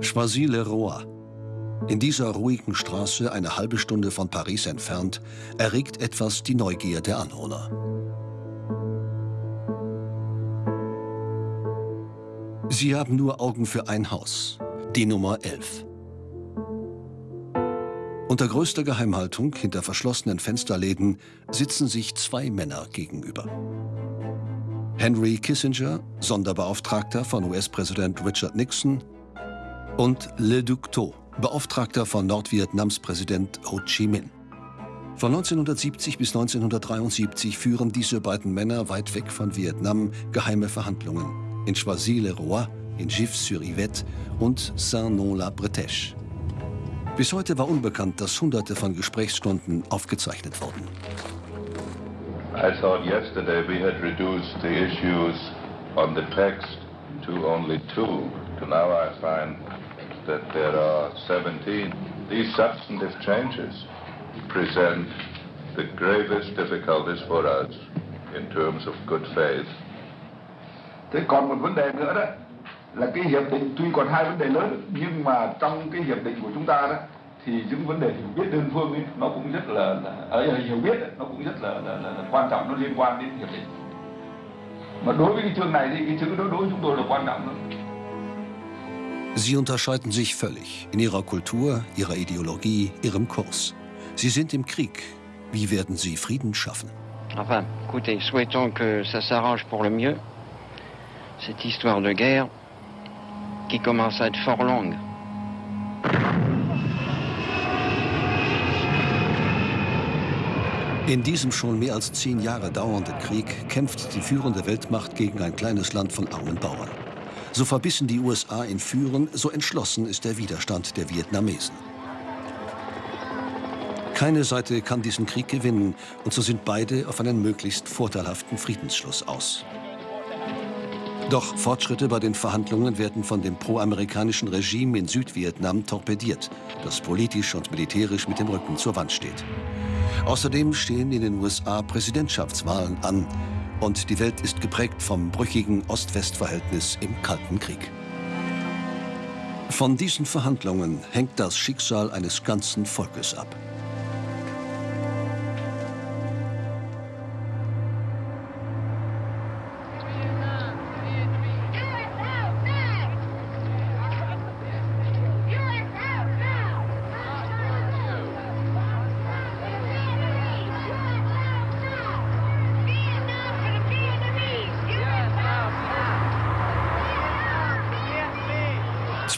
Choisy-le-Roi. In dieser ruhigen Straße, eine halbe Stunde von Paris entfernt, erregt etwas die Neugier der Anwohner. Sie haben nur Augen für ein Haus, die Nummer 11. Unter größter Geheimhaltung, hinter verschlossenen Fensterläden, sitzen sich zwei Männer gegenüber. Henry Kissinger, Sonderbeauftragter von US-Präsident Richard Nixon, und Le Duc Tho, Beauftragter von Nordvietnams Präsident Ho Chi Minh. Von 1970 bis 1973 führen diese beiden Männer weit weg von Vietnam geheime Verhandlungen in Choisy-le-Roi, in Gif-sur-Yvette und Saint-Nom-la-Bretèche. Bis heute war unbekannt, dass hunderte von Gesprächsstunden aufgezeichnet wurden. I thought yesterday we had reduced the issues on the text to only two. To now I find that there are 17. These substantive changes present the gravest difficulties for us in terms of good faith. Thế còn một vấn đề nữa đó là cái hiệp định tuy còn hai vấn đề lớn nhưng mà trong cái hiệp định của chúng ta đó thì những vấn đề hiểu biết đơn phương ấy, nó cũng rất là, là ở hiểu biết ấy, nó cũng rất là, là, là, là quan trọng nó liên quan đến hiệp định mà đối với cái chương này thì cái chữ đó đối với chúng tôi là quan trọng hơn Sie unterscheiden sich völlig in ihrer Kultur, ihrer Ideologie, ihrem Kurs. Sie sind im Krieg. Wie werden sie Frieden schaffen? Enfin, écoutez, souhaitons que ça s'arrange pour le mieux. Cette histoire de guerre qui commence à être fort longue. In diesem schon mehr als zehn Jahre dauernden Krieg kämpft die führende Weltmacht gegen ein kleines Land von armen Bauern. So verbissen die USA in Führen, so entschlossen ist der Widerstand der Vietnamesen. Keine Seite kann diesen Krieg gewinnen und so sind beide auf einen möglichst vorteilhaften Friedensschluss aus. Doch Fortschritte bei den Verhandlungen werden von dem pro-amerikanischen Regime in Südvietnam torpediert, das politisch und militärisch mit dem Rücken zur Wand steht. Außerdem stehen in den USA Präsidentschaftswahlen an und die Welt ist geprägt vom brüchigen Ost-West-Verhältnis im Kalten Krieg. Von diesen Verhandlungen hängt das Schicksal eines ganzen Volkes ab.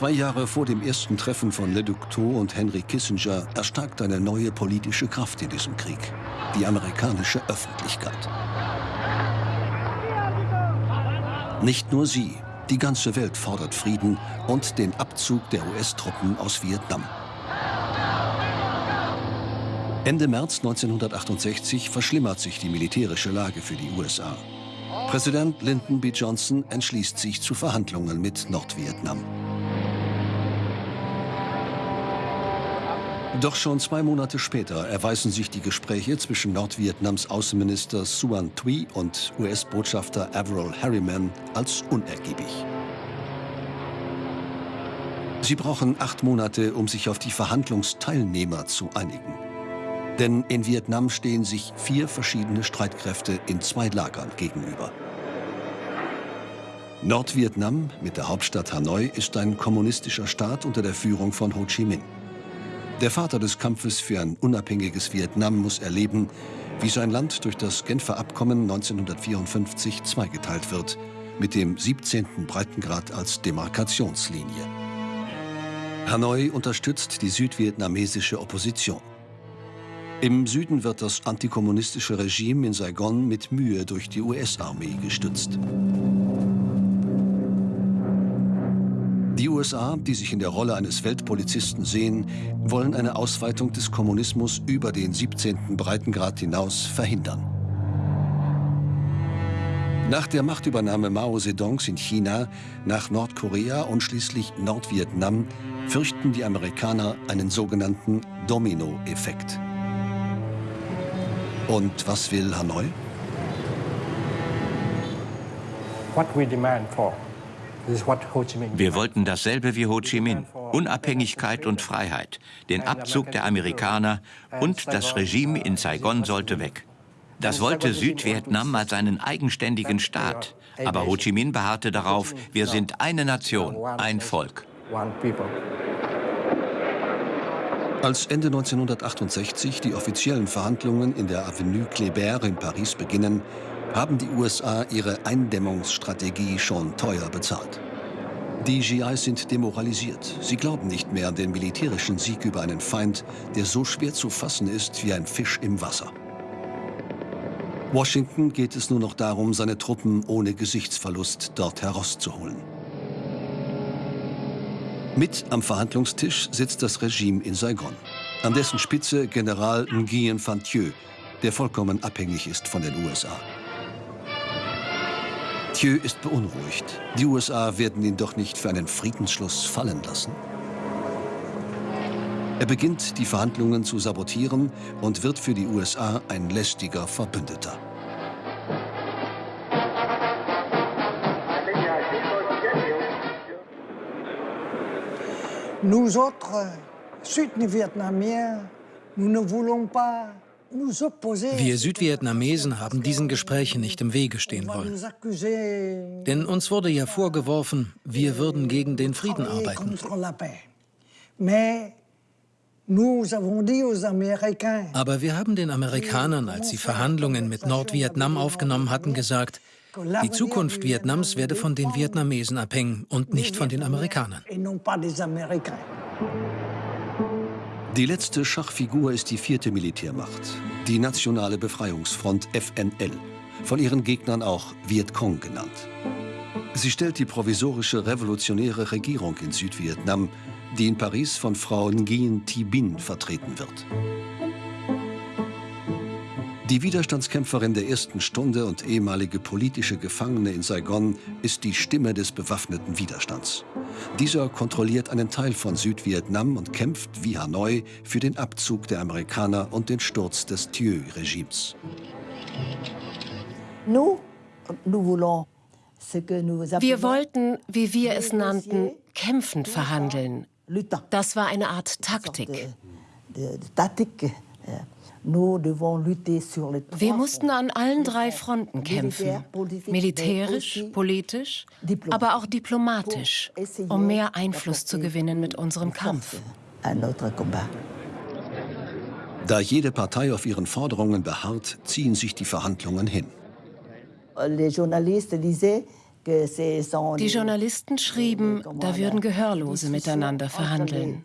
Zwei Jahre vor dem ersten Treffen von Le Duc Tho und Henry Kissinger erstarkt eine neue politische Kraft in diesem Krieg, die amerikanische Öffentlichkeit. Nicht nur sie, die ganze Welt fordert Frieden und den Abzug der US-Truppen aus Vietnam. Ende März 1968 verschlimmert sich die militärische Lage für die USA. Präsident Lyndon B. Johnson entschließt sich zu Verhandlungen mit Nordvietnam. Doch schon zwei Monate später erweisen sich die Gespräche zwischen Nordvietnams Außenminister Suan Thuy und US-Botschafter Averell Harriman als unergiebig. Sie brauchen acht Monate, um sich auf die Verhandlungsteilnehmer zu einigen. Denn in Vietnam stehen sich vier verschiedene Streitkräfte in zwei Lagern gegenüber. Nordvietnam mit der Hauptstadt Hanoi ist ein kommunistischer Staat unter der Führung von Ho Chi Minh. Der Vater des Kampfes für ein unabhängiges Vietnam muss erleben, wie sein Land durch das Genfer Abkommen 1954 zweigeteilt wird, mit dem 17. Breitengrad als Demarkationslinie. Hanoi unterstützt die südvietnamesische Opposition. Im Süden wird das antikommunistische Regime in Saigon mit Mühe durch die US-Armee gestützt. Die USA, die sich in der Rolle eines Weltpolizisten sehen, wollen eine Ausweitung des Kommunismus über den 17. Breitengrad hinaus verhindern. Nach der Machtübernahme Mao Zedongs in China, nach Nordkorea und schließlich Nordvietnam fürchten die Amerikaner einen sogenannten Domino-Effekt. Und was will Hanoi? Wir wollten dasselbe wie Ho Chi Minh, Unabhängigkeit und Freiheit, den Abzug der Amerikaner und das Regime in Saigon sollte weg. Das wollte Südvietnam als einen eigenständigen Staat. Aber Ho Chi Minh beharrte darauf, wir sind eine Nation, ein Volk. Als Ende 1968 die offiziellen Verhandlungen in der Avenue Kléber in Paris beginnen, haben die USA ihre Eindämmungsstrategie schon teuer bezahlt. Die GIs sind demoralisiert. Sie glauben nicht mehr an den militärischen Sieg über einen Feind, der so schwer zu fassen ist wie ein Fisch im Wasser. Washington geht es nur noch darum, seine Truppen ohne Gesichtsverlust dort herauszuholen. Mit am Verhandlungstisch sitzt das Regime in Saigon. An dessen Spitze General Nguyen Van Thieu, der vollkommen abhängig ist von den USA. Thieu ist beunruhigt. Die USA werden ihn doch nicht für einen Friedensschluss fallen lassen. Er beginnt, die Verhandlungen zu sabotieren und wird für die USA ein lästiger Verbündeter. Nous autres, Südvietnamiens, nous ne voulons pas wir Südvietnamesen haben diesen Gesprächen nicht im Wege stehen wollen. Denn uns wurde ja vorgeworfen, wir würden gegen den Frieden arbeiten. Aber wir haben den Amerikanern, als sie Verhandlungen mit Nordvietnam aufgenommen hatten, gesagt, die Zukunft Vietnams werde von den Vietnamesen abhängen und nicht von den Amerikanern. Die letzte Schachfigur ist die vierte Militärmacht, die Nationale Befreiungsfront FNL, von ihren Gegnern auch Vietcong genannt. Sie stellt die provisorische revolutionäre Regierung in Südvietnam, die in Paris von Frau Nguyen Thi Binh vertreten wird. Die Widerstandskämpferin der ersten Stunde und ehemalige politische Gefangene in Saigon ist die Stimme des bewaffneten Widerstands. Dieser kontrolliert einen Teil von Südvietnam und kämpft wie Hanoi für den Abzug der Amerikaner und den Sturz des Thieu-Regimes. Wir wollten, wie wir es nannten, kämpfend verhandeln. Das war eine Art Taktik. Wir mussten an allen drei Fronten kämpfen, militärisch, politisch, aber auch diplomatisch, um mehr Einfluss zu gewinnen mit unserem Kampf. Da jede Partei auf ihren Forderungen beharrt, ziehen sich die Verhandlungen hin. Die Journalisten schrieben, da würden Gehörlose miteinander verhandeln.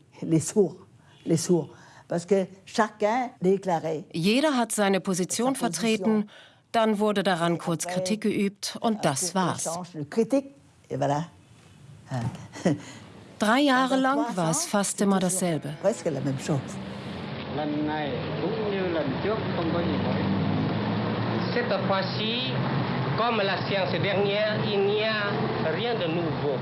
Jeder hat seine Position vertreten, dann wurde daran kurz Kritik geübt und das war's. Drei Jahre lang war es fast immer dasselbe. Cette fois-ci, comme la séance dernière, il n'y a rien de nouveau.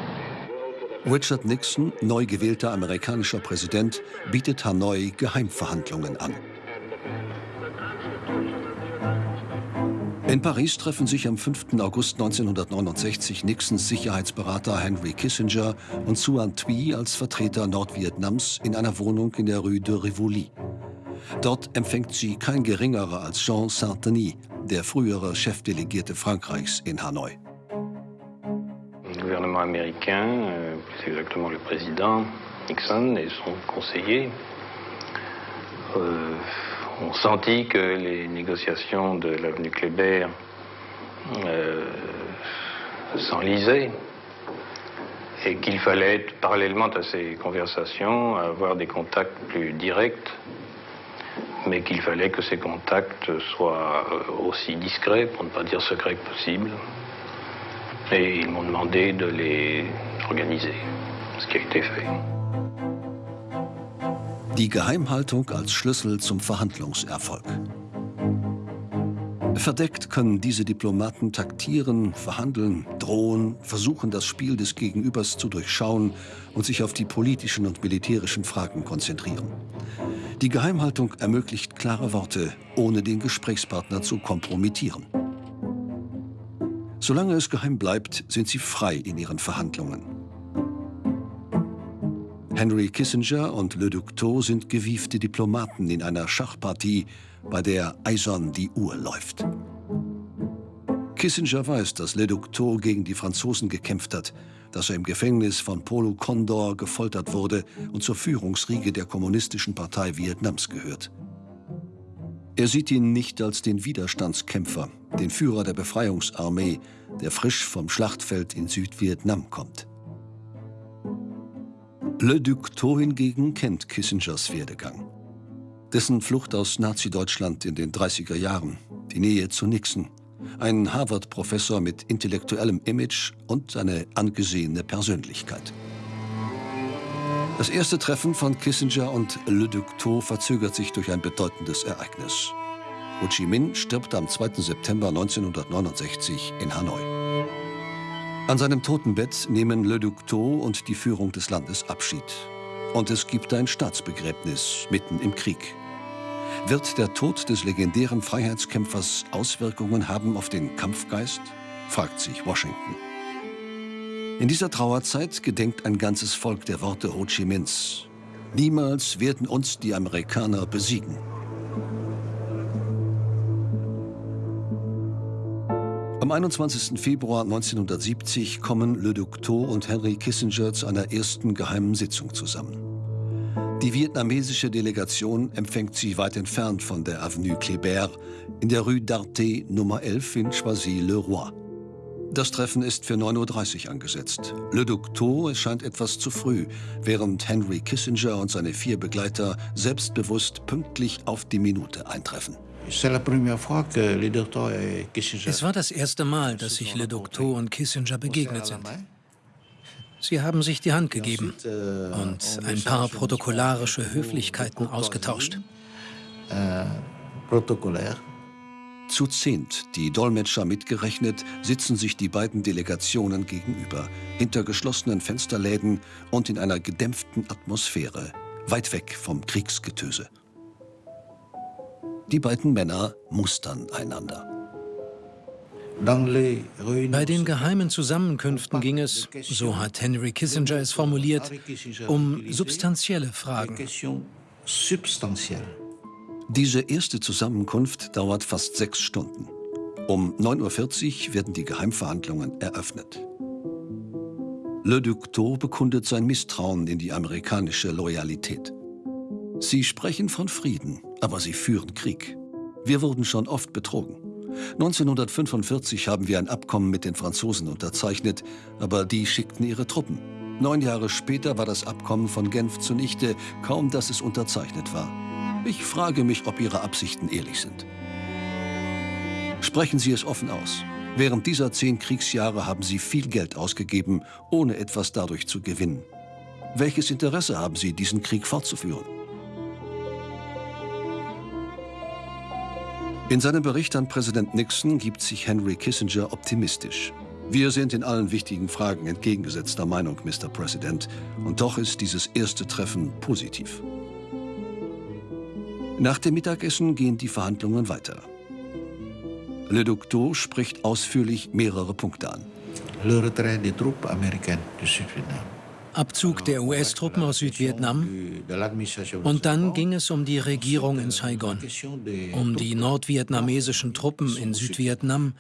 Richard Nixon, neu gewählter amerikanischer Präsident, bietet Hanoi Geheimverhandlungen an. In Paris treffen sich am 5. August 1969 Nixons Sicherheitsberater Henry Kissinger und Suan Thuy als Vertreter Nordvietnams in einer Wohnung in der Rue de Rivoli. Dort empfängt sie kein geringerer als Jean Saint-Denis, der frühere Chefdelegierte Frankreichs in Hanoi. Gouvernement américain, euh, plus exactement le président Nixon et son conseiller, euh, ont senti que les négociations de l'avenue Kléber euh, s'enlisaient et qu'il fallait, parallèlement à ces conversations, avoir des contacts plus directs, mais qu'il fallait que ces contacts soient aussi discrets, pour ne pas dire secrets que possible. Et ils m'ont demandé de les organiser, ce qui a été fait. Die Geheimhaltung als Schlüssel zum Verhandlungserfolg. Verdeckt können diese Diplomaten taktieren, verhandeln, drohen, versuchen, das Spiel des Gegenübers zu durchschauen und sich auf die politischen und militärischen Fragen konzentrieren. Die Geheimhaltung ermöglicht klare Worte, ohne den Gesprächspartner zu kompromittieren. Solange es geheim bleibt, sind sie frei in ihren Verhandlungen. Henry Kissinger und Le Duc Tho sind gewiefte Diplomaten in einer Schachpartie, bei der eisern die Uhr läuft. Kissinger weiß, dass Le Duc Tho gegen die Franzosen gekämpft hat, dass er im Gefängnis von Polo Condor gefoltert wurde und zur Führungsriege der Kommunistischen Partei Vietnams gehört. Er sieht ihn nicht als den Widerstandskämpfer, den Führer der Befreiungsarmee, der frisch vom Schlachtfeld in Südvietnam kommt. Le Duc Tho hingegen kennt Kissingers Werdegang. Dessen Flucht aus Nazi-Deutschland in den 30er Jahren, die Nähe zu Nixon, ein Harvard-Professor mit intellektuellem Image und eine angesehene Persönlichkeit. Das erste Treffen von Kissinger und Le Duc Tho verzögert sich durch ein bedeutendes Ereignis. Ho Chi Minh stirbt am 2. September 1969 in Hanoi. An seinem Totenbett nehmen Le Duc Tho und die Führung des Landes Abschied. Und es gibt ein Staatsbegräbnis mitten im Krieg. Wird der Tod des legendären Freiheitskämpfers Auswirkungen haben auf den Kampfgeist? fragt sich Washington. In dieser Trauerzeit gedenkt ein ganzes Volk der Worte Ho Chi Minhs. Niemals werden uns die Amerikaner besiegen. Am 21. Februar 1970 kommen Le Duc Tho und Henry Kissinger zu einer ersten geheimen Sitzung zusammen. Die vietnamesische Delegation empfängt sie weit entfernt von der Avenue Kléber in der Rue d'Arte Nummer 11 in Choisy-le-Roi. Das Treffen ist für 9.30 Uhr angesetzt. Le Duc Tho erscheint etwas zu früh, während Henry Kissinger und seine vier Begleiter selbstbewusst pünktlich auf die Minute eintreffen. Es war das erste Mal, dass sich Le Docteur und Kissinger begegnet sind. Sie haben sich die Hand gegeben euh, und ein paar protokollarische Höflichkeiten ausgetauscht. Zu zehnt, die Dolmetscher mitgerechnet, sitzen sich die beiden Delegationen gegenüber, hinter geschlossenen Fensterläden und in einer gedämpften Atmosphäre, weit weg vom Kriegsgetöse. Die beiden Männer mustern einander. Bei den geheimen Zusammenkünften ging es, so hat Henry Kissinger es formuliert, um substanzielle Fragen. Diese erste Zusammenkunft dauert fast sechs Stunden. Um 9.40 Uhr werden die Geheimverhandlungen eröffnet. Le Duc Tho bekundet sein Misstrauen in die amerikanische Loyalität. Sie sprechen von Frieden, aber sie führen Krieg. Wir wurden schon oft betrogen. 1945 haben wir ein Abkommen mit den Franzosen unterzeichnet, aber die schickten ihre Truppen. Neun Jahre später war das Abkommen von Genf zunichte, kaum dass es unterzeichnet war. Ich frage mich, ob Ihre Absichten ehrlich sind. Sprechen Sie es offen aus. Während dieser zehn Kriegsjahre haben Sie viel Geld ausgegeben, ohne etwas dadurch zu gewinnen. Welches Interesse haben Sie, diesen Krieg fortzuführen? In seinem Bericht an Präsident Nixon gibt sich Henry Kissinger optimistisch. Wir sind in allen wichtigen Fragen entgegengesetzter Meinung, Mr. President, und doch ist dieses erste Treffen positiv. Nach dem Mittagessen gehen die Verhandlungen weiter. Le Duc spricht ausführlich mehrere Punkte an. Le retrait des troupes américaines du Sud-Vietnam. Abzug der US-Truppen aus Südvietnam. Und dann ging es um die Regierung in Saigon, um die nordvietnamesischen Truppen in Südvietnam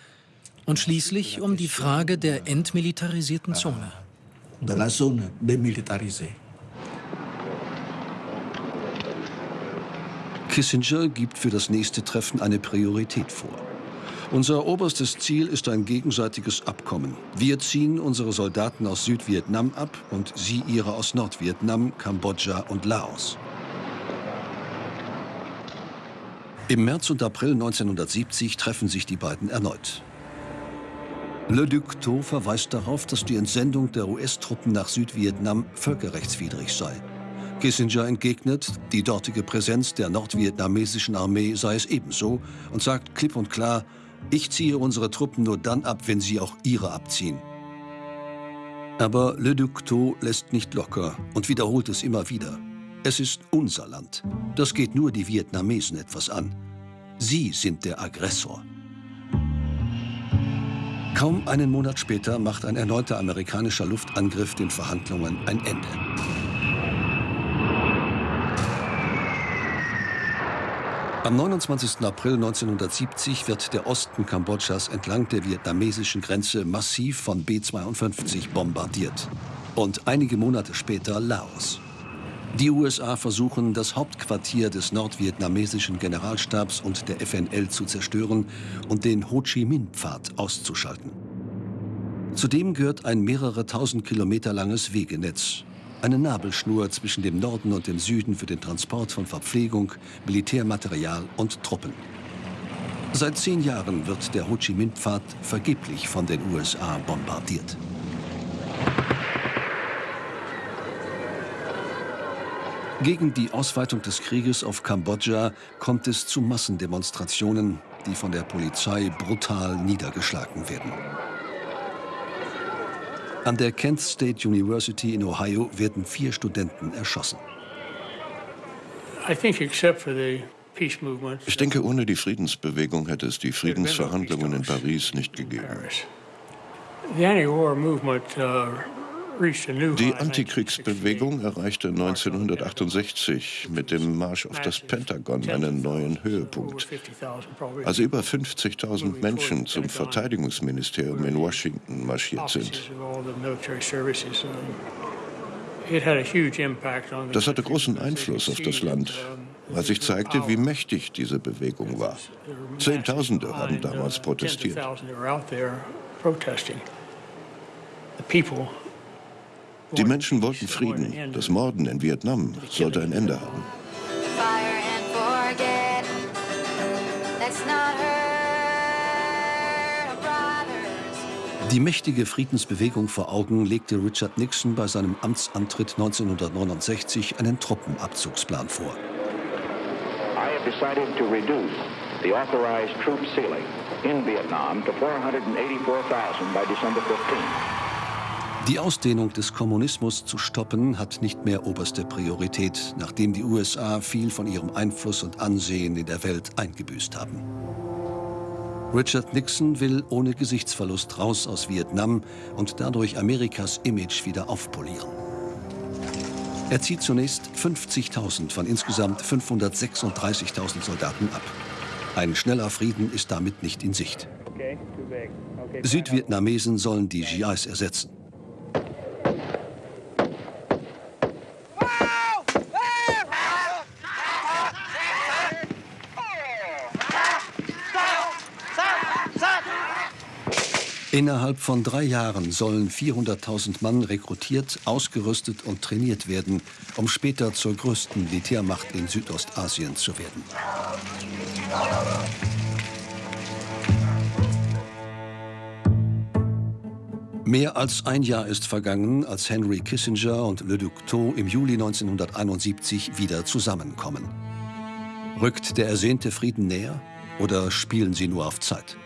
und schließlich um die Frage der entmilitarisierten Zone. Kissinger gibt für das nächste Treffen eine Priorität vor. Unser oberstes Ziel ist ein gegenseitiges Abkommen. Wir ziehen unsere Soldaten aus Südvietnam ab und sie ihre aus Nordvietnam, Kambodscha und Laos. Im März und April 1970 treffen sich die beiden erneut. Le Duc Tho verweist darauf, dass die Entsendung der US-Truppen nach Südvietnam völkerrechtswidrig sei. Kissinger entgegnet, die dortige Präsenz der nordvietnamesischen Armee sei es ebenso und sagt klipp und klar, ich ziehe unsere Truppen nur dann ab, wenn sie auch ihre abziehen. Aber Le Duc Tho lässt nicht locker und wiederholt es immer wieder. Es ist unser Land. Das geht nur die Vietnamesen etwas an. Sie sind der Aggressor. Kaum einen Monat später macht ein erneuter amerikanischer Luftangriff den Verhandlungen ein Ende. Am 29. April 1970 wird der Osten Kambodschas entlang der vietnamesischen Grenze massiv von B-52 bombardiert. Und einige Monate später Laos. Die USA versuchen, das Hauptquartier des nordvietnamesischen Generalstabs und der FNL zu zerstören und den Ho Chi Minh-Pfad auszuschalten. Zudem gehört ein mehrere tausend Kilometer langes Wegenetz. Eine Nabelschnur zwischen dem Norden und dem Süden für den Transport von Verpflegung, Militärmaterial und Truppen. Seit zehn Jahren wird der Ho Chi Minh-Pfad vergeblich von den USA bombardiert. Gegen die Ausweitung des Krieges auf Kambodscha kommt es zu Massendemonstrationen, die von der Polizei brutal niedergeschlagen werden. An der Kent State University in Ohio werden vier Studenten erschossen. Ich denke, ohne die Friedensbewegung hätte es die Friedensverhandlungen in Paris nicht gegeben. The anti-war movement uh, die Antikriegsbewegung erreichte 1968 mit dem Marsch auf das Pentagon einen neuen Höhepunkt. Als über 50.000 Menschen zum Verteidigungsministerium in Washington marschiert sind. Das hatte großen Einfluss auf das Land, weil sich zeigte, wie mächtig diese Bewegung war. Zehntausende haben damals protestiert. Die Menschen wollten Frieden. Das Morden in Vietnam sollte ein Ende haben. Die mächtige Friedensbewegung vor Augen legte Richard Nixon bei seinem Amtsantritt 1969 einen Truppenabzugsplan vor. I have decided to reduce the authorized troop ceiling in Vietnam to 484,000 by December 15. Die Ausdehnung des Kommunismus zu stoppen hat nicht mehr oberste Priorität, nachdem die USA viel von ihrem Einfluss und Ansehen in der Welt eingebüßt haben. Richard Nixon will ohne Gesichtsverlust raus aus Vietnam und dadurch Amerikas Image wieder aufpolieren. Er zieht zunächst 50.000 von insgesamt 536.000 Soldaten ab. Ein schneller Frieden ist damit nicht in Sicht. Südvietnamesen sollen die GIs ersetzen. Innerhalb von drei Jahren sollen 400.000 Mann rekrutiert, ausgerüstet und trainiert werden, um später zur größten Militärmacht in Südostasien zu werden. Mehr als ein Jahr ist vergangen, als Henry Kissinger und Le Duc Tho im Juli 1971 wieder zusammenkommen. Rückt der ersehnte Frieden näher oder spielen sie nur auf Zeit?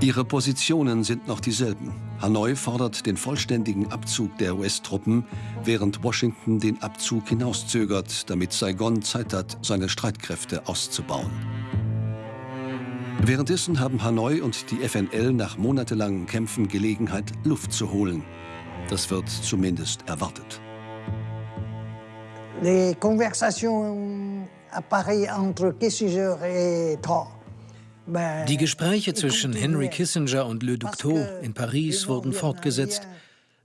Ihre Positionen sind noch dieselben. Hanoi fordert den vollständigen Abzug der US-Truppen, während Washington den Abzug hinauszögert, damit Saigon Zeit hat, seine Streitkräfte auszubauen. Währenddessen haben Hanoi und die FNL nach monatelangen Kämpfen Gelegenheit, Luft zu holen. Das wird zumindest erwartet. Les conversations à Paris entre Kissinger et Trump die Gespräche zwischen Henry Kissinger und Le Duc Tho in Paris wurden fortgesetzt,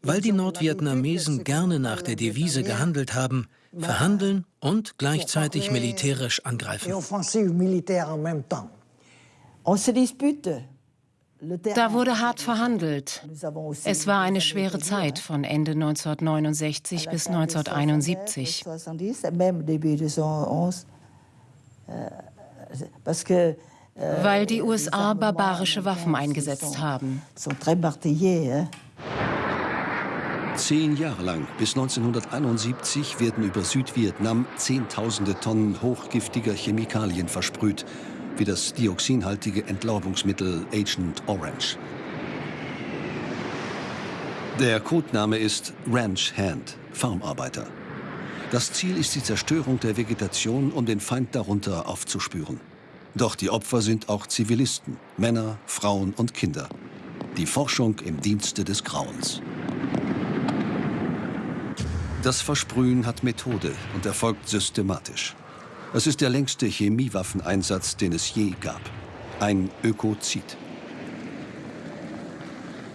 weil die Nordvietnamesen gerne nach der Devise gehandelt haben, verhandeln und gleichzeitig militärisch angreifen. Da wurde hart verhandelt. Es war eine schwere Zeit von Ende 1969 bis 1971. Weil die USA barbarische Waffen eingesetzt haben. Zehn Jahre lang, bis 1971, werden über Südvietnam Zehntausende Tonnen hochgiftiger Chemikalien versprüht, wie das dioxinhaltige Entlaubungsmittel Agent Orange. Der Codename ist Ranch Hand, Farmarbeiter. Das Ziel ist die Zerstörung der Vegetation, um den Feind darunter aufzuspüren. Doch die Opfer sind auch Zivilisten, Männer, Frauen und Kinder. Die Forschung im Dienste des Grauens. Das Versprühen hat Methode und erfolgt systematisch. Es ist der längste Chemiewaffeneinsatz, den es je gab. Ein Ökozid.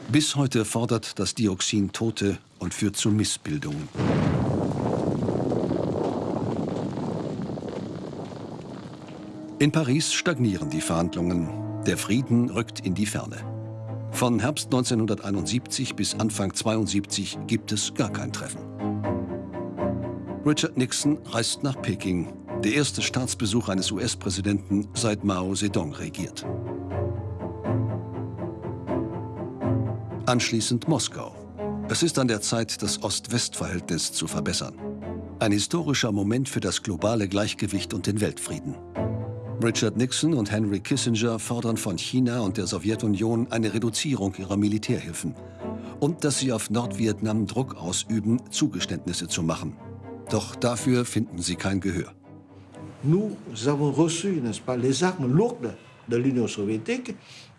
Bis heute fordert das Dioxin Tote und führt zu Missbildungen. In Paris stagnieren die Verhandlungen. Der Frieden rückt in die Ferne. Von Herbst 1971 bis Anfang 1972 gibt es gar kein Treffen. Richard Nixon reist nach Peking, der erste Staatsbesuch eines US-Präsidenten seit Mao Zedong regiert. Anschließend Moskau. Es ist an der Zeit, das Ost-West-Verhältnis zu verbessern. Ein historischer Moment für das globale Gleichgewicht und den Weltfrieden. Richard Nixon und Henry Kissinger fordern von China und der Sowjetunion eine Reduzierung ihrer Militärhilfen und dass sie auf Nordvietnam Druck ausüben, Zugeständnisse zu machen. Doch dafür finden sie kein Gehör.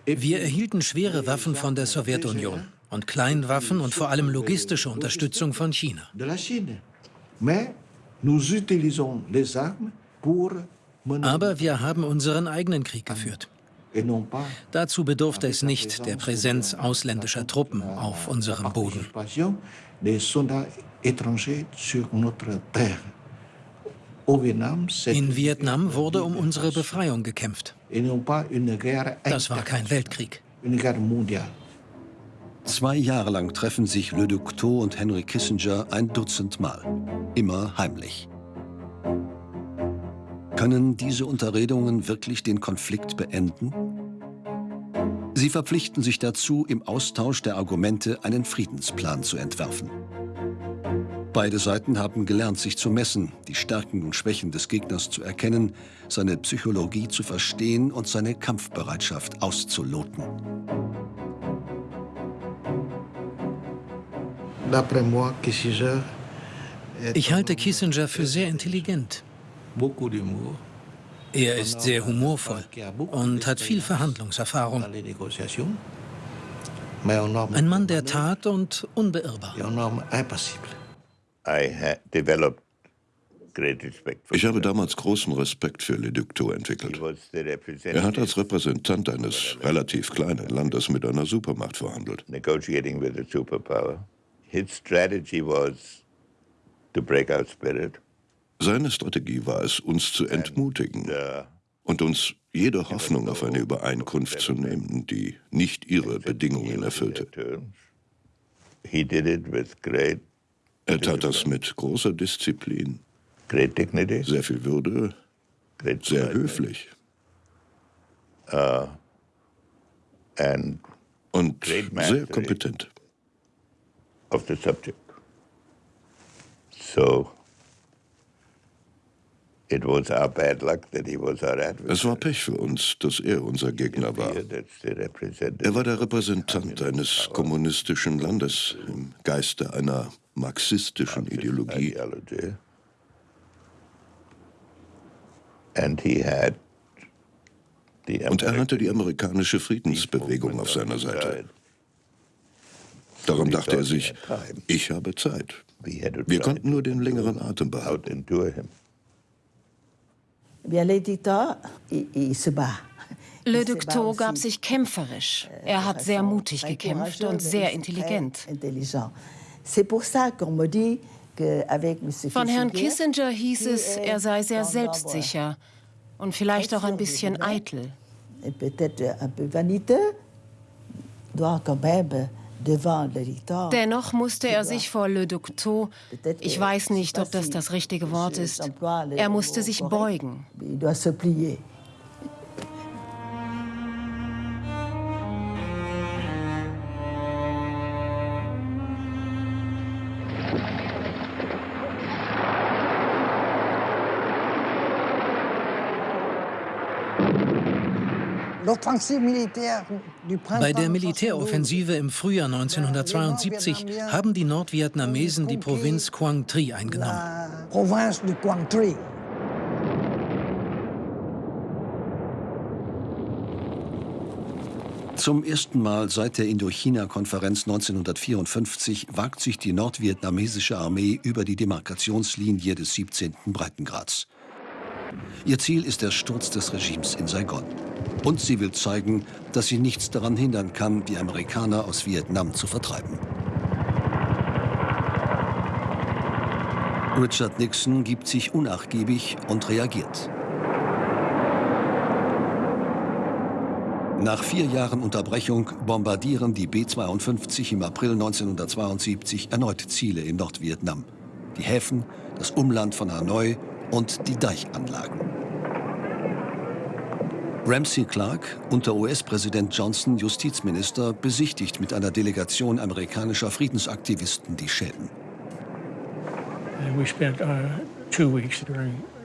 Wir erhielten schwere Waffen von der Sowjetunion und Kleinwaffen und vor allem logistische Unterstützung von China. Aber wir haben unseren eigenen Krieg geführt. Dazu bedurfte es nicht der Präsenz ausländischer Truppen auf unserem Boden. In Vietnam wurde um unsere Befreiung gekämpft. Das war kein Weltkrieg. Zwei Jahre lang treffen sich Le Duc Tho und Henry Kissinger ein Dutzend Mal. Immer heimlich. Können diese Unterredungen wirklich den Konflikt beenden? Sie verpflichten sich dazu, im Austausch der Argumente einen Friedensplan zu entwerfen. Beide Seiten haben gelernt, sich zu messen, die Stärken und Schwächen des Gegners zu erkennen, seine Psychologie zu verstehen und seine Kampfbereitschaft auszuloten. Ich halte Kissinger für sehr intelligent. Er ist sehr humorvoll und hat viel Verhandlungserfahrung. Ein Mann der Tat und unbeirrbar. Ich habe damals großen Respekt für Le Duc Tho entwickelt. Er hat als Repräsentant eines relativ kleinen Landes mit einer Supermacht verhandelt. Seine Strategie war es, uns zu entmutigen und uns jede Hoffnung auf eine Übereinkunft zu nehmen, die nicht ihre Bedingungen erfüllte. Er tat das mit großer Disziplin, sehr viel Würde, sehr höflich. Uh, und sehr kompetent. Es war Pech für uns, dass er unser Gegner war. Er war der Repräsentant eines kommunistischen Landes im Geiste einer marxistischen Ideologie. Und er hatte die amerikanische Friedensbewegung auf seiner Seite. Darum dachte er sich, ich habe Zeit. Wir konnten nur den längeren Atem behalten. Le Duc Tho gab sich kämpferisch. Er hat sehr mutig gekämpft und sehr intelligent. Von Herrn Kissinger hieß es, er sei sehr selbstsicher und vielleicht auch ein bisschen eitel. Dennoch musste er sich vor Le Tho, ich weiß nicht, ob das das richtige Wort ist, er musste sich beugen. Bei der Militäroffensive im Frühjahr 1972 haben die Nordvietnamesen die Provinz Quang Tri eingenommen. Zum ersten Mal seit der Indochina-Konferenz 1954 wagt sich die nordvietnamesische Armee über die Demarkationslinie des 17. Breitengrads. Ihr Ziel ist der Sturz des Regimes in Saigon. Und sie will zeigen, dass sie nichts daran hindern kann, die Amerikaner aus Vietnam zu vertreiben. Richard Nixon gibt sich unnachgiebig und reagiert. Nach vier Jahren Unterbrechung bombardieren die B-52 im April 1972 erneut Ziele in Nordvietnam. Die Häfen, das Umland von Hanoi und die Deichanlagen. Ramsey Clark, unter US-Präsident Johnson Justizminister, besichtigt mit einer Delegation amerikanischer Friedensaktivisten die Schäden. Uh,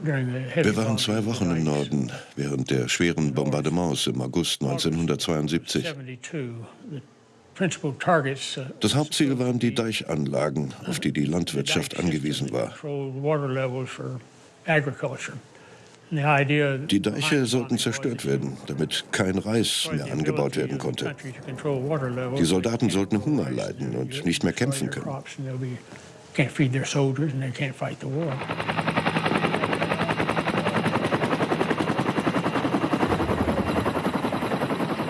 wir waren zwei Wochen im Norden während der schweren Bombardements im August 1972. Das Hauptziel waren die Deichanlagen, auf die die Landwirtschaft angewiesen war. Die Deiche sollten zerstört werden, damit kein Reis mehr angebaut werden konnte. Die Soldaten sollten Hunger leiden und nicht mehr kämpfen können.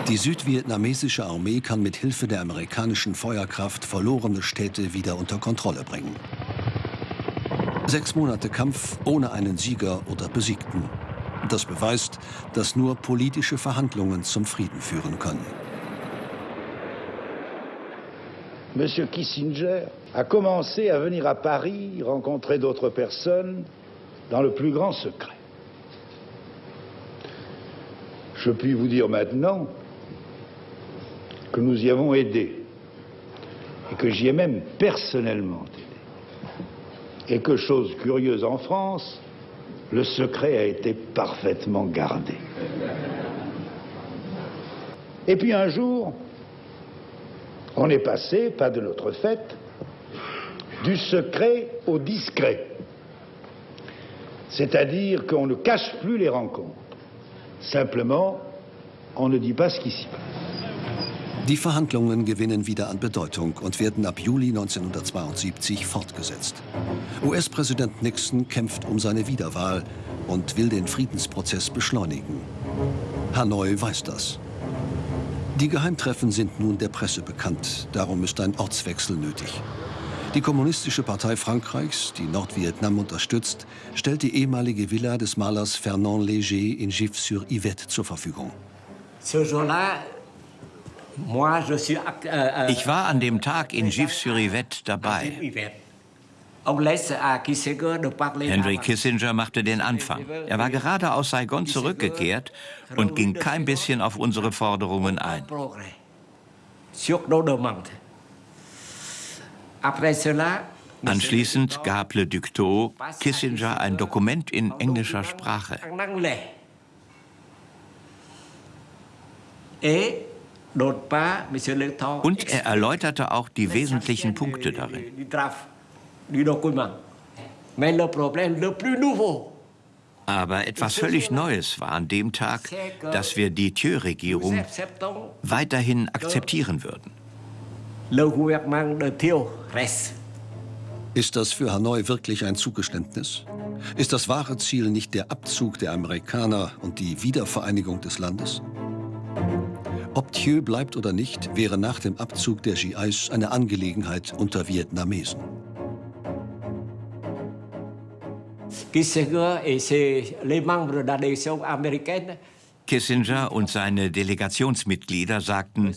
Die südvietnamesische Armee kann mit Hilfe der amerikanischen Feuerkraft verlorene Städte wieder unter Kontrolle bringen. Sechs Monate Kampf ohne einen Sieger oder Besiegten. Das beweist, dass nur politische Verhandlungen zum Frieden führen können. Monsieur Kissinger a commencé à venir à Paris rencontrer d'autres personnes dans le plus grand secret. Je puis vous dire maintenant que nous y avons aidé et que j'y ai même personnellement aidé. Et que, chose curieuse en France, le secret a été parfaitement gardé. Et puis un jour, on est passé, pas de notre fait, du secret au discret. C'est-à-dire qu'on ne cache plus les rencontres. Simplement, on ne dit pas ce qui s'y passe. Die Verhandlungen gewinnen wieder an Bedeutung und werden ab Juli 1972 fortgesetzt. US-Präsident Nixon kämpft um seine Wiederwahl und will den Friedensprozess beschleunigen. Hanoi weiß das. Die Geheimtreffen sind nun der Presse bekannt, darum ist ein Ortswechsel nötig. Die Kommunistische Partei Frankreichs, die Nordvietnam unterstützt, stellt die ehemalige Villa des Malers Fernand Léger in Gif-sur-Yvette zur Verfügung. Ich war an dem Tag in Gif-sur-Yvette dabei. Henry Kissinger machte den Anfang. Er war gerade aus Saigon zurückgekehrt und ging kein bisschen auf unsere Forderungen ein. Anschließend gab Le Ducteau Kissinger ein Dokument in englischer Sprache. Et und er erläuterte auch die wesentlichen Punkte darin. Aber etwas völlig Neues war an dem Tag, dass wir die Thieu-Regierung weiterhin akzeptieren würden. Ist das für Hanoi wirklich ein Zugeständnis? Ist das wahre Ziel nicht der Abzug der Amerikaner und die Wiedervereinigung des Landes? Ob Thieu bleibt oder nicht, wäre nach dem Abzug der GIs eine Angelegenheit unter Vietnamesen. Kissinger und seine Delegationsmitglieder sagten,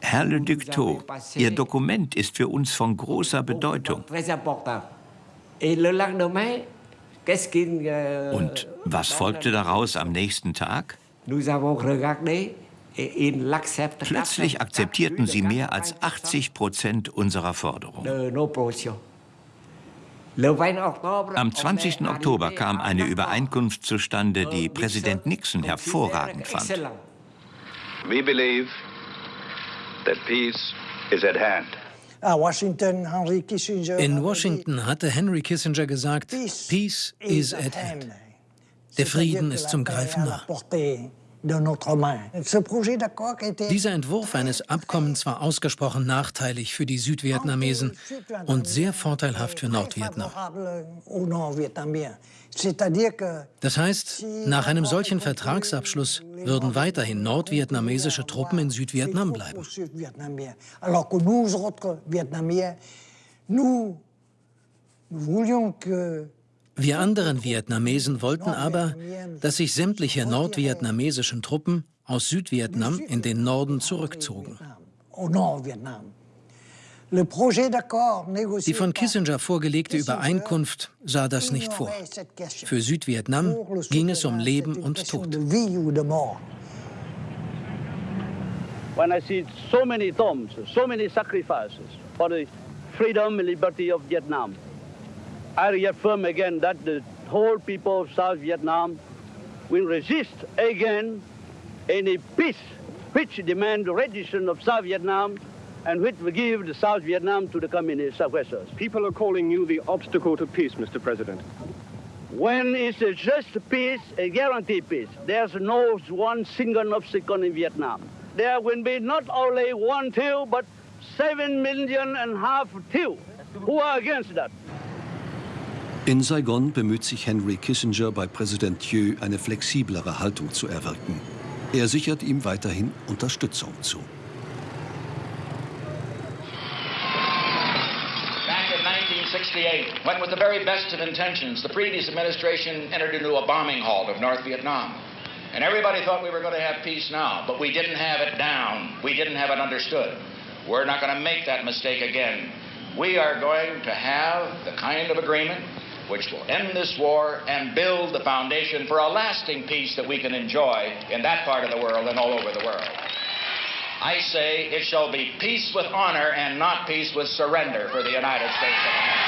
Herr Le Ducteau, Ihr Dokument ist für uns von großer Bedeutung. Und was folgte daraus am nächsten Tag? Plötzlich akzeptierten sie mehr als 80 Prozent unserer Forderungen. Am 20. Oktober kam eine Übereinkunft zustande, die Präsident Nixon hervorragend fand. We believe that peace is at hand. Ah, In Washington hatte Henry Kissinger gesagt, Peace is at hand. Der Frieden ist zum Greifen nah. Dieser Entwurf eines Abkommens war ausgesprochen nachteilig für die Südvietnamesen und sehr vorteilhaft für Nordvietnam. Das heißt, nach einem solchen Vertragsabschluss würden weiterhin nordvietnamesische Truppen in Südvietnam bleiben. Wir anderen Vietnamesen wollten aber, dass sich sämtliche nordvietnamesischen Truppen aus Südvietnam in den Norden zurückzogen. Die von Kissinger vorgelegte Übereinkunft sah das nicht vor. Für Südvietnam ging es um Leben und Tod. When I see so many tombs, so many sacrifices for the freedom and liberty of Vietnam, I reaffirm again that the whole people of South Vietnam will resist again any peace which demand the rendition of South Vietnam and which will give the South Vietnam to the communist aggressors. People are calling you the obstacle to peace, Mr. President. When it's a just peace, a guaranteed peace, there's no one single obstacle in Vietnam. There will be not only one Thieu, but seven million and a half Thieu who are against that. In Saigon bemüht sich Henry Kissinger bei Präsident Thieu, eine flexiblere Haltung zu erwirken. Er sichert ihm weiterhin Unterstützung zu. When with the very best of intentions, the previous administration entered into a bombing halt of North Vietnam. And everybody thought we were going to have peace now, but we didn't have it down. We didn't have it understood. We're not going to make that mistake again. We are going to have the kind of agreement which will end this war and build the foundation for a lasting peace that we can enjoy in that part of the world and all over the world. I say it shall be peace with honor and not peace with surrender for the United States of America.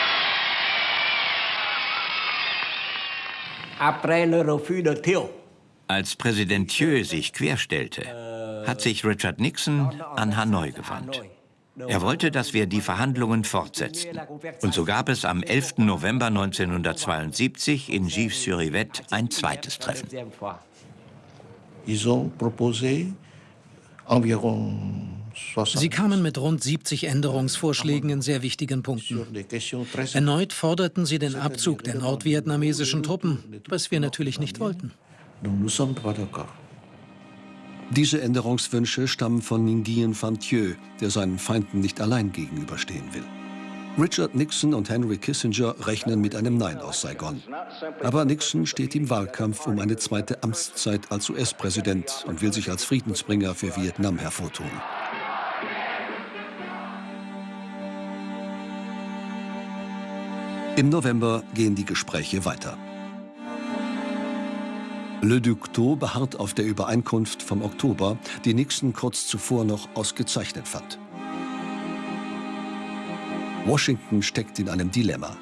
Als Präsident Thieu sich querstellte, hat sich Richard Nixon an Hanoi gewandt. Er wollte, dass wir die Verhandlungen fortsetzten. Und so gab es am 11. November 1972 in Givres-sur-Yvette ein zweites Treffen. Ils ont proposé Sie kamen mit rund 70 Änderungsvorschlägen in sehr wichtigen Punkten. Erneut forderten sie den Abzug der nordvietnamesischen Truppen, was wir natürlich nicht wollten. Diese Änderungswünsche stammen von Nguyen Van Thieu, der seinen Feinden nicht allein gegenüberstehen will. Richard Nixon und Henry Kissinger rechnen mit einem Nein aus Saigon. Aber Nixon steht im Wahlkampf um eine zweite Amtszeit als US-Präsident und will sich als Friedensbringer für Vietnam hervortun. Im November gehen die Gespräche weiter. Le Duc Tho beharrt auf der Übereinkunft vom Oktober, die Nixon kurz zuvor noch ausgezeichnet fand. Washington steckt in einem Dilemma.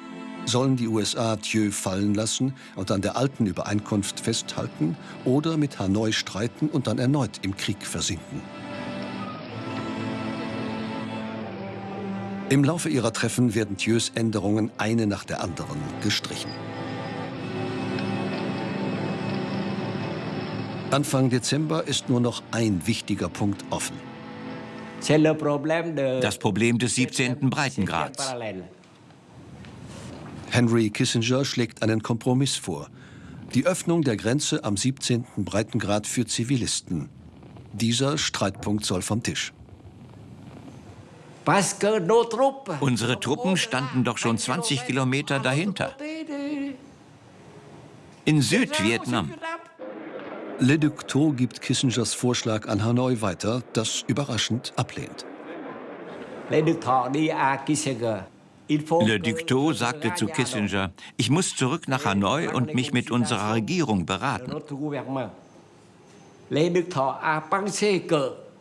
Sollen die USA Thieu fallen lassen und an der alten Übereinkunft festhalten oder mit Hanoi streiten und dann erneut im Krieg versinken? Im Laufe ihrer Treffen werden Thieus Änderungen eine nach der anderen gestrichen. Anfang Dezember ist nur noch ein wichtiger Punkt offen. Das Problem des 17. Breitengrads. Henry Kissinger schlägt einen Kompromiss vor. Die Öffnung der Grenze am 17. Breitengrad für Zivilisten. Dieser Streitpunkt soll vom Tisch. Unsere Truppen standen doch schon 20 Kilometer dahinter. In Südvietnam. Le Duc Tho gibt Kissingers Vorschlag an Hanoi weiter, das überraschend ablehnt. Le Duc Tho sagte zu Kissinger, ich muss zurück nach Hanoi und mich mit unserer Regierung beraten.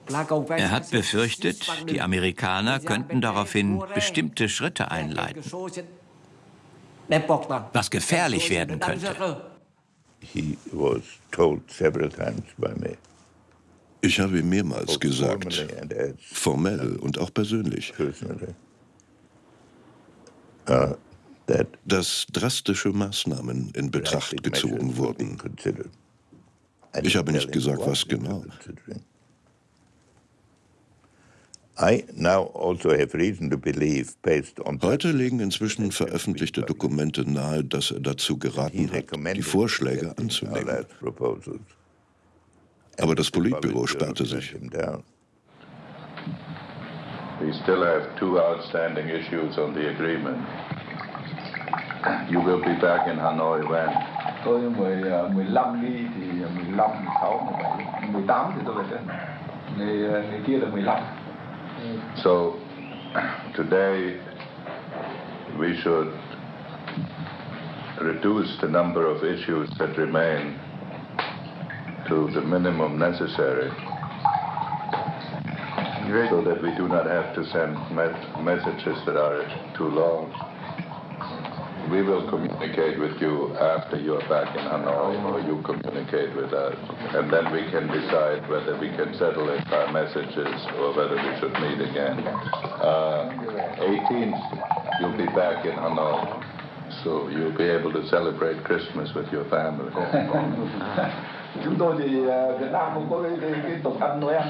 Er hat befürchtet, die Amerikaner könnten daraufhin bestimmte Schritte einleiten, was gefährlich werden könnte. Ich habe ihm mehrmals gesagt, formell und auch persönlich, dass drastische Maßnahmen in Betracht gezogen wurden. Ich habe nicht gesagt, was genau. Also Heute legen inzwischen veröffentlichte Dokumente nahe, dass er dazu geraten hat, die Vorschläge anzunehmen. Aber das Politbüro sperrte sich. We still have two outstanding issues on the agreement. You will be back in Hanoi when? Tôi 10, 15 đi thì 15, 16, 17, 18 thì tôi về trên. Ngày, ngày kia là 15. So today we should reduce the number of issues that remain to the minimum necessary so that we do not have to send messages that are too long. We will communicate with you after you are back in Hanoi, or you communicate with us, and then we can decide whether we can settle it by messages or whether we should meet again. Uh, 18th, you'll be back in Hanoi, so you'll be able to celebrate Christmas with your family. Chúng tôi thì Việt Nam không có cái, cái, cái tục ăn Noel.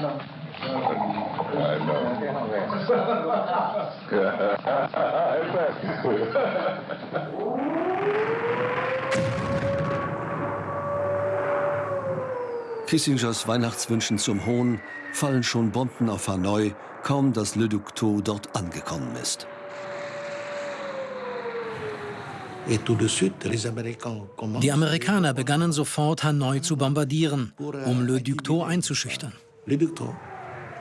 I Kissingers Weihnachtswünschen zum Hohn fallen schon Bomben auf Hanoi, kaum dass Le Duc Tho dort angekommen ist. Die Amerikaner begannen sofort Hanoi zu bombardieren, um Le Duc Tho einzuschüchtern.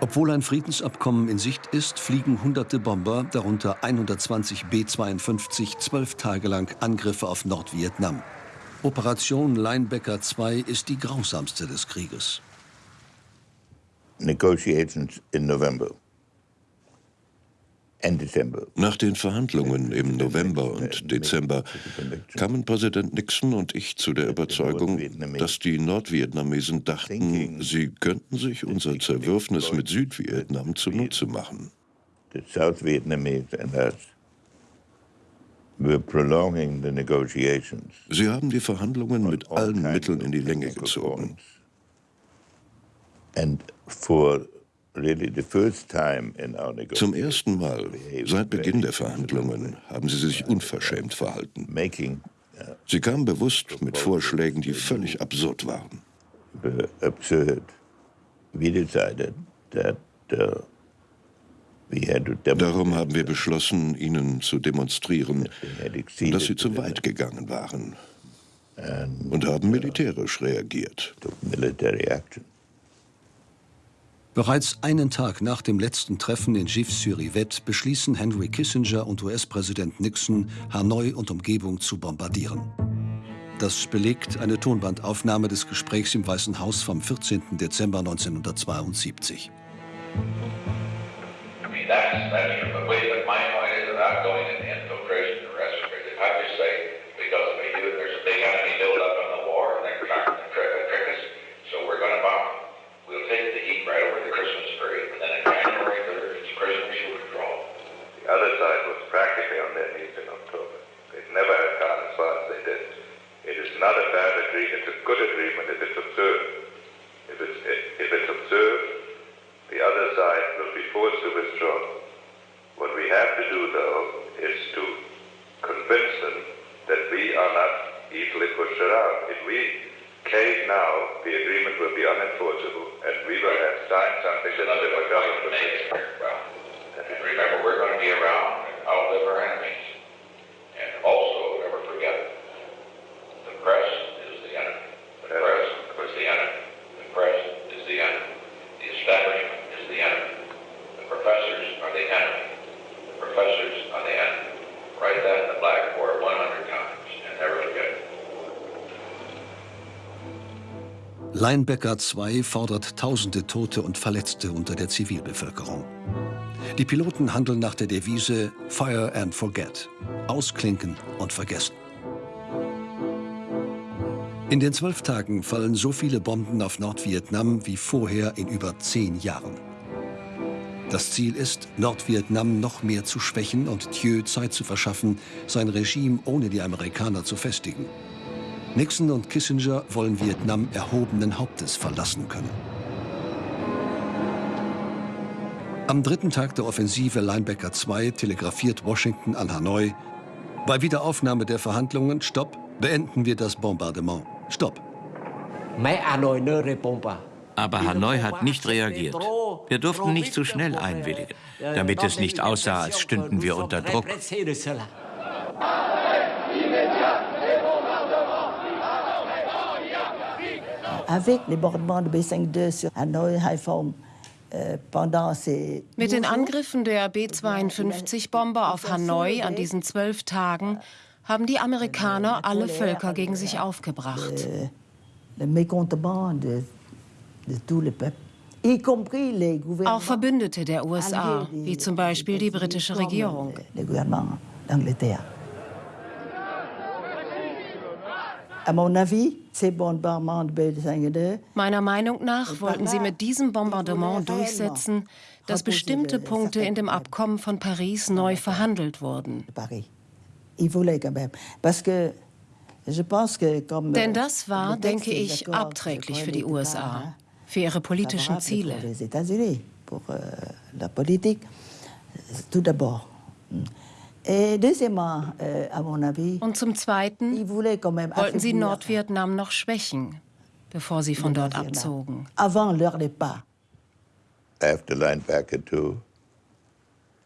Obwohl ein Friedensabkommen in Sicht ist, fliegen hunderte Bomber, darunter 120 B-52, zwölf Tage lang Angriffe auf Nordvietnam. Operation Linebacker 2 ist die grausamste des Krieges. Negotiations in November. Nach den Verhandlungen im November und Dezember. Kamen Präsident Nixon und ich zu der Überzeugung, dass die Nordvietnamesen dachten, sie könnten sich unser Zerwürfnis mit Südvietnam zunutze machen. Sie haben die Verhandlungen mit allen Mitteln in die Länge gezogen. And for zum ersten Mal seit Beginn der Verhandlungen haben sie sich unverschämt verhalten. Uh, sie kamen bewusst mit Vorschlägen, die völlig absurd waren. Darum haben wir beschlossen, ihnen zu demonstrieren, dass sie zu weit gegangen waren und haben militärisch reagiert. Bereits einen Tag nach dem letzten Treffen in Gif-sur-Yvette beschließen Henry Kissinger und US-Präsident Nixon, Hanoi und Umgebung zu bombardieren. Das belegt eine Tonbandaufnahme des Gesprächs im Weißen Haus vom 14. Dezember 1972. It's, if it's observed, the other side will be forced to withdraw. What we have to do, though, is to convince them that we are not easily pushed around. If we cave now, the agreement will be unenforceable, and we will have signed something that the government will well, And remember, we're going to be around and outlive our enemies. And also, never forget, the press Establishment is the enemy. The professors are the enemy. The professors are the enemy. Write that in the blackboard 100 times and never forget. Linebacker 2 fordert tausende Tote und Verletzte unter der Zivilbevölkerung. Die Piloten handeln nach der Devise Fire and Forget, ausklinken und vergessen. In den zwölf Tagen fallen so viele Bomben auf Nordvietnam wie vorher in über zehn Jahren. Das Ziel ist, Nordvietnam noch mehr zu schwächen und Thieu Zeit zu verschaffen, sein Regime ohne die Amerikaner zu festigen. Nixon und Kissinger wollen Vietnam erhobenen Hauptes verlassen können. Am dritten Tag der Offensive Linebacker 2 telegrafiert Washington an Hanoi, bei Wiederaufnahme der Verhandlungen, stopp, beenden wir das Bombardement. Stopp. Aber Hanoi hat nicht reagiert. Wir durften nicht zu schnell einwilligen, damit es nicht aussah, als stünden wir unter Druck. Avec les bombardements de B-52 sur Hanoi, Haiphong, euh, mit den Angriffen der B-52-Bomber auf Hanoi an diesen zwölf Tagen haben die Amerikaner alle Völker gegen sich aufgebracht. Auch Verbündete der USA, wie zum Beispiel die britische Regierung. Meiner Meinung nach wollten sie mit diesem Bombardement durchsetzen, dass bestimmte Punkte in dem Abkommen von Paris neu verhandelt wurden. Denn das war, denke ich, abträglich für die USA, für ihre politischen Ziele. Euh, Und zum Zweiten wollten sie Nordvietnam noch schwächen, bevor sie von dort abzogen.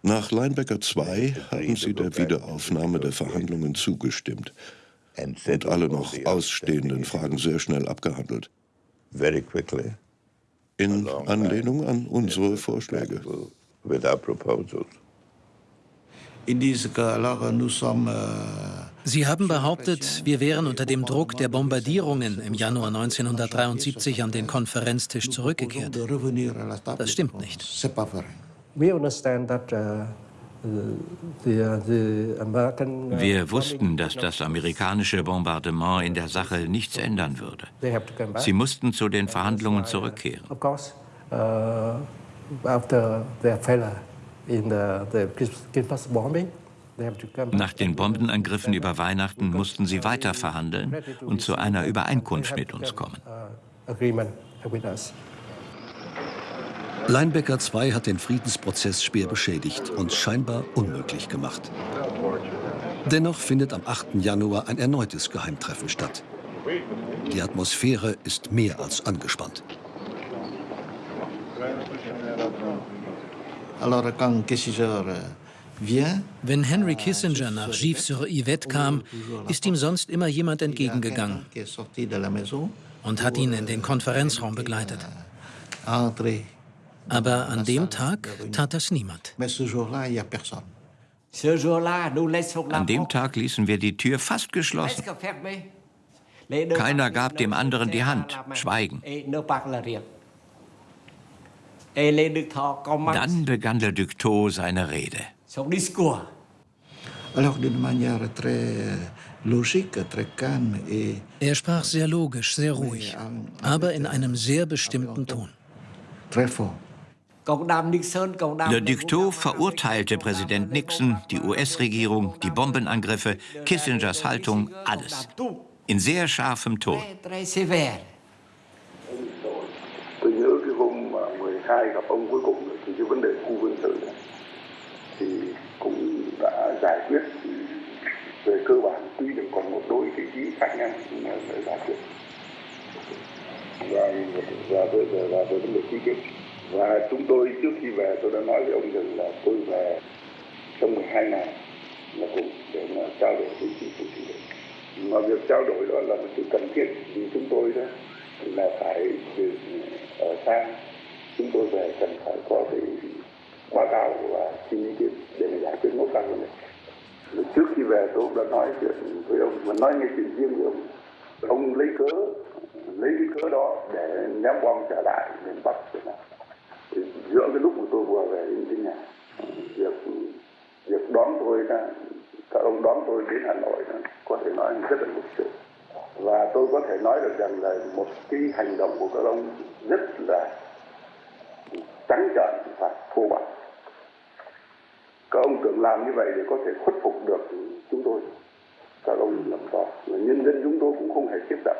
Nach Linebacker 2 haben sie der Wiederaufnahme der Verhandlungen zugestimmt und alle noch ausstehenden Fragen sehr schnell abgehandelt. In Anlehnung an unsere Vorschläge. Sie haben behauptet, wir wären unter dem Druck der Bombardierungen im Januar 1973 an den Konferenztisch zurückgekehrt. Das stimmt nicht. That uh, wir wussten, dass das amerikanische Bombardement in der Sache nichts ändern würde. Sie mussten zu den Verhandlungen zurückkehren. Uh, Nach den Bombenangriffen über Weihnachten mussten sie weiter verhandeln und zu einer Übereinkunft mit uns kommen. Linebacker 2 hat den Friedensprozess schwer beschädigt und scheinbar unmöglich gemacht. Dennoch findet am 8. Januar ein erneutes Geheimtreffen statt. Die Atmosphäre ist mehr als angespannt. Wenn Henry Kissinger nach Givres-sur-Yvette kam, ist ihm sonst immer jemand entgegengegangen und hat ihn in den Konferenzraum begleitet. Aber an dem Tag tat das niemand. An dem Tag ließen wir die Tür fast geschlossen. Keiner gab dem anderen die Hand. Schweigen. Dann begann der Dukto seine Rede. Er sprach sehr logisch, sehr ruhig, aber in einem sehr bestimmten Ton. Le Ducteau verurteilte Präsident Nixon, die US-Regierung, die Bombenangriffe, Kissingers Haltung, alles. In sehr scharfem Ton. về cơ bản tuy được còn một đôi cái ý khác nhau nhưng mà phải giải quyết. Và và về và về vấn đề ký kết và chúng tôi trước khi về, tôi đã nói với ông rằng là tôi về trong 12 ngày là cùng để mà trao đổi với chính phủ chủ tịch mà việc trao đổi đó là một sự cần thiết vì chúng tôi đó là phải ở xa ờ, chúng tôi về cần phải có cái báo cáo và xin ý kiến để mà giải quyết mối quan này. Trước khi về, tôi đã nói chuyện với ông mà nói nghe chuyện riêng với ông. Ông lấy cớ, lấy cái cớ đó để ném bom trở lại miền bắc việt nam giữa cái lúc mà tôi vừa về đến cái nhà việc việc đón tôi là các ông đón tôi đến Hà Nội đó, có thể nói rất là lịch sự. Và tôi có thể nói được rằng là một cái hành động của các ông rất là trắng trợn và thô bạo. Các ông tưởng làm như vậy để có thể khuất phục được chúng tôi. Các ông làm to, nhân dân chúng tôi cũng không hề tiếp nhận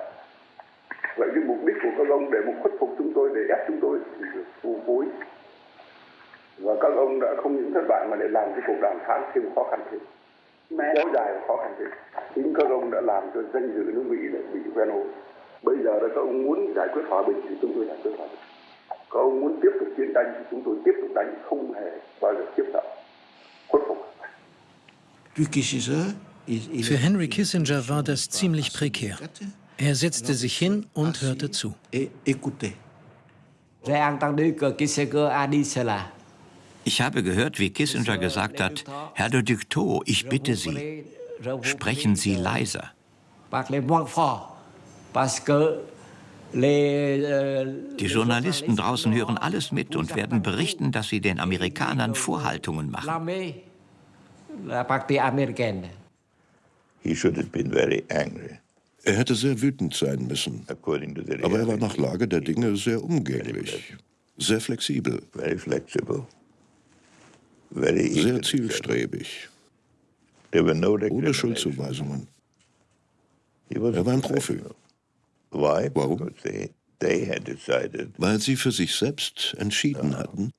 vậy cái mục đích của các ông để một khuất phục chúng tôi để ép chúng tôi thì được phù phối. Và các ông đã không những thất bại mà để làm cái cuộc đàm phán thêm khó khăn thêm. Kéo dài và khó khăn thêm. Chính các ông đã làm cho danh dự nước mỹ lại bị ven hồ bây giờ là các ông muốn giải quyết hòa bình thì chúng tôi giải quyết hòa bình. Các ông muốn tiếp tục chiến tranh thì chúng tôi tiếp tục đánh không hề bao giờ tiếp nhận khuất phục. Für Henry Kissinger war das ziemlich prekär. Er setzte sich hin und hörte zu. Ich habe gehört, wie Kissinger gesagt hat, Herr de Ductot, ich bitte Sie, sprechen Sie leiser. Die Journalisten draußen hören alles mit und werden berichten, dass sie den Amerikanern Vorhaltungen machen. He should have been very angry. Er hätte sehr wütend sein müssen. Aber er war nach Lage der Dinge sehr umgänglich, sehr flexibel, sehr zielstrebig, ohne Schuldzuweisungen. Er war ein Profi. Warum? Weil sie für sich selbst entschieden hatten,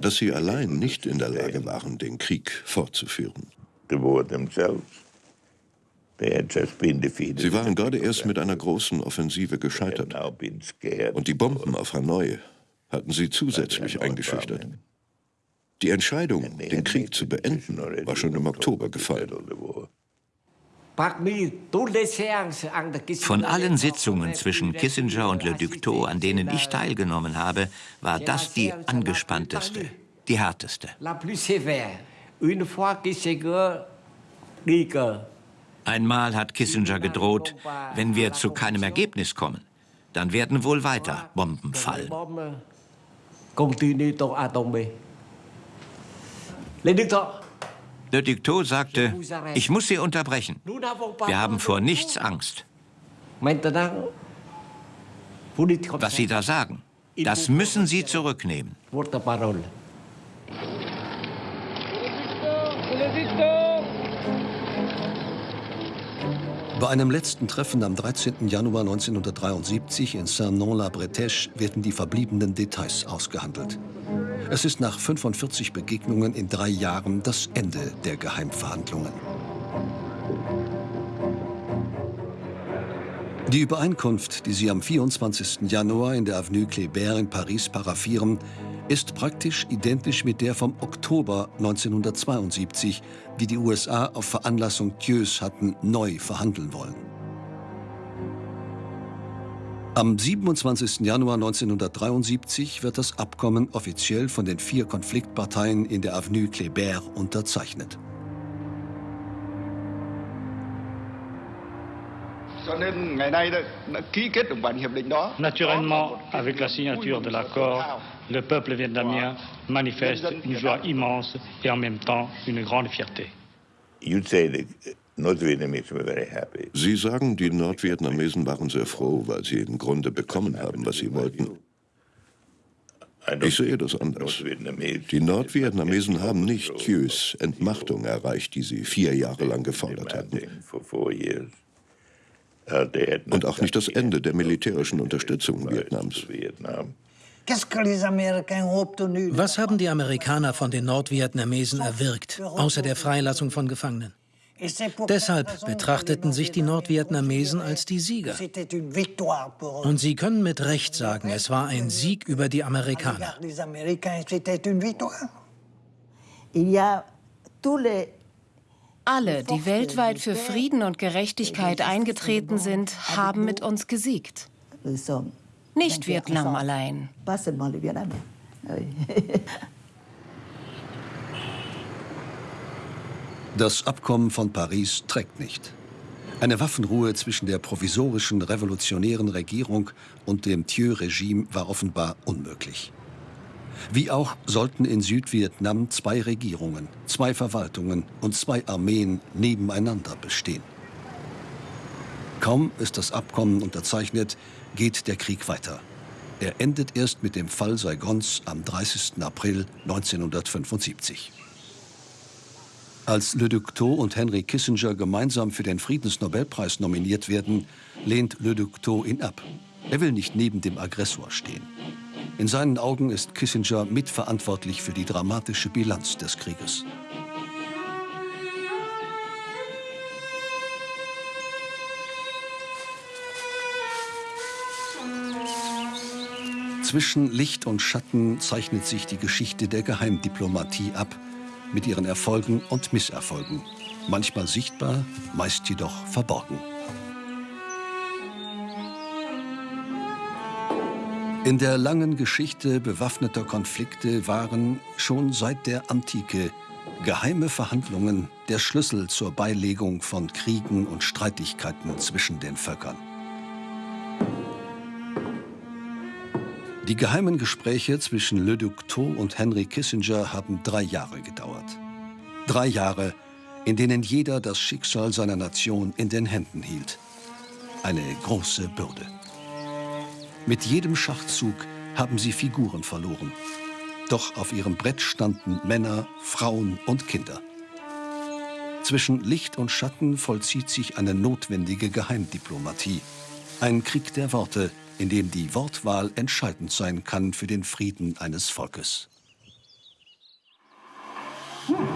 dass sie allein nicht in der Lage waren, den Krieg fortzuführen. Sie waren gerade erst mit einer großen Offensive gescheitert. Und die Bomben auf Hanoi hatten sie zusätzlich eingeschüchtert. Die Entscheidung, den Krieg zu beenden, war schon im Oktober gefallen. Von allen Sitzungen zwischen Kissinger und Le Ductot, an denen ich teilgenommen habe, war das die angespannteste, die härteste. Einmal hat Kissinger gedroht, wenn wir zu keinem Ergebnis kommen, dann werden wohl weiter Bomben fallen. Le Ductot sagte, ich muss Sie unterbrechen. Wir haben vor nichts Angst. Was Sie da sagen, das müssen Sie zurücknehmen. Bei einem letzten Treffen am 13. Januar 1973 in Saint-Non-la-Bretèche werden die verbliebenen Details ausgehandelt. Es ist nach 45 Begegnungen in drei Jahren das Ende der Geheimverhandlungen. Die Übereinkunft, die sie am 24. Januar in der Avenue Kléber in Paris paraffieren, ist praktisch identisch mit der vom Oktober 1972, die die USA auf Veranlassung Thieus hatten neu verhandeln wollen. Am 27. Januar 1973 wird das Abkommen offiziell von den vier Konfliktparteien in der Avenue Kléber unterzeichnet. Naturellement, avec la signature de l'accord, le peuple vietnamien manifeste une joie immense et en même temps une grande fierté. Sie sagen, die Nordvietnamesen waren sehr froh, weil sie im Grunde bekommen haben, was sie wollten. Ich sehe das anders. Die Nordvietnamesen haben nicht Thieus Entmachtung erreicht, die sie vier Jahre lang gefordert hatten. Und auch nicht das Ende der militärischen Unterstützung Vietnams. Was haben die Amerikaner von den Nordvietnamesen erwirkt, außer der Freilassung von Gefangenen? Deshalb betrachteten sich die Nordvietnamesen als die Sieger. Und sie können mit Recht sagen, es war ein Sieg über die Amerikaner. Alle, die weltweit für Frieden und Gerechtigkeit eingetreten sind, haben mit uns gesiegt. Nicht Vietnam allein. Das Abkommen von Paris trägt nicht. Eine Waffenruhe zwischen der provisorischen revolutionären Regierung und dem Thieu-Regime war offenbar unmöglich. Wie auch sollten in Südvietnam zwei Regierungen, zwei Verwaltungen und zwei Armeen nebeneinander bestehen. Kaum ist das Abkommen unterzeichnet, geht der Krieg weiter. Er endet erst mit dem Fall Saigons am 30. April 1975. Als Le Duc Tho und Henry Kissinger gemeinsam für den Friedensnobelpreis nominiert werden, lehnt Le Duc Tho ihn ab. Er will nicht neben dem Aggressor stehen. In seinen Augen ist Kissinger mitverantwortlich für die dramatische Bilanz des Krieges. Zwischen Licht und Schatten zeichnet sich die Geschichte der Geheimdiplomatie ab, mit ihren Erfolgen und Misserfolgen. Manchmal sichtbar, meist jedoch verborgen. In der langen Geschichte bewaffneter Konflikte waren schon seit der Antike geheime Verhandlungen der Schlüssel zur Beilegung von Kriegen und Streitigkeiten zwischen den Völkern. Die geheimen Gespräche zwischen Le Duc Tho und Henry Kissinger haben drei Jahre gedauert. Drei Jahre, in denen jeder das Schicksal seiner Nation in den Händen hielt. Eine große Bürde. Mit jedem Schachzug haben sie Figuren verloren. Doch auf ihrem Brett standen Männer, Frauen und Kinder. Zwischen Licht und Schatten vollzieht sich eine notwendige Geheimdiplomatie. Ein Krieg der Worte, in dem die Wortwahl entscheidend sein kann für den Frieden eines Volkes. Thank